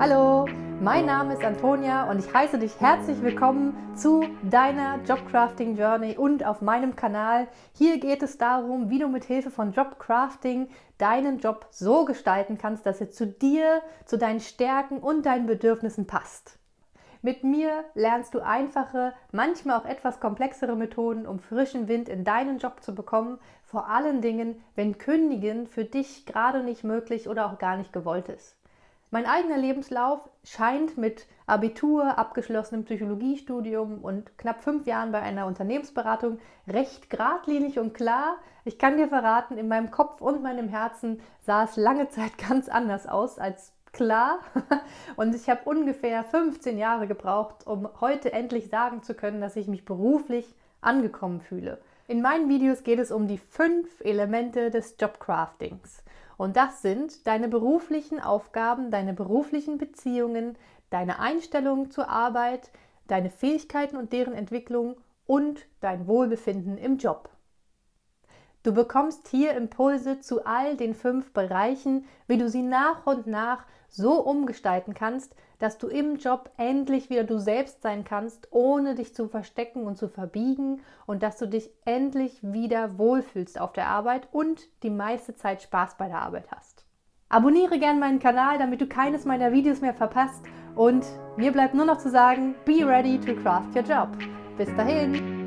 Hallo, mein Name ist Antonia und ich heiße dich herzlich willkommen zu deiner Jobcrafting Journey und auf meinem Kanal. Hier geht es darum, wie du mit Hilfe von Jobcrafting deinen Job so gestalten kannst, dass er zu dir, zu deinen Stärken und deinen Bedürfnissen passt. Mit mir lernst du einfache, manchmal auch etwas komplexere Methoden, um frischen Wind in deinen Job zu bekommen, vor allen Dingen, wenn Kündigen für dich gerade nicht möglich oder auch gar nicht gewollt ist. Mein eigener Lebenslauf scheint mit Abitur, abgeschlossenem Psychologiestudium und knapp fünf Jahren bei einer Unternehmensberatung recht geradlinig und klar. Ich kann dir verraten, in meinem Kopf und meinem Herzen sah es lange Zeit ganz anders aus als klar. Und ich habe ungefähr 15 Jahre gebraucht, um heute endlich sagen zu können, dass ich mich beruflich angekommen fühle. In meinen Videos geht es um die fünf Elemente des Jobcraftings. Und das sind deine beruflichen Aufgaben, deine beruflichen Beziehungen, deine Einstellung zur Arbeit, deine Fähigkeiten und deren Entwicklung und dein Wohlbefinden im Job. Du bekommst hier Impulse zu all den fünf Bereichen, wie du sie nach und nach so umgestalten kannst, dass du im Job endlich wieder du selbst sein kannst, ohne dich zu verstecken und zu verbiegen und dass du dich endlich wieder wohlfühlst auf der Arbeit und die meiste Zeit Spaß bei der Arbeit hast. Abonniere gern meinen Kanal, damit du keines meiner Videos mehr verpasst und mir bleibt nur noch zu sagen, be ready to craft your job. Bis dahin!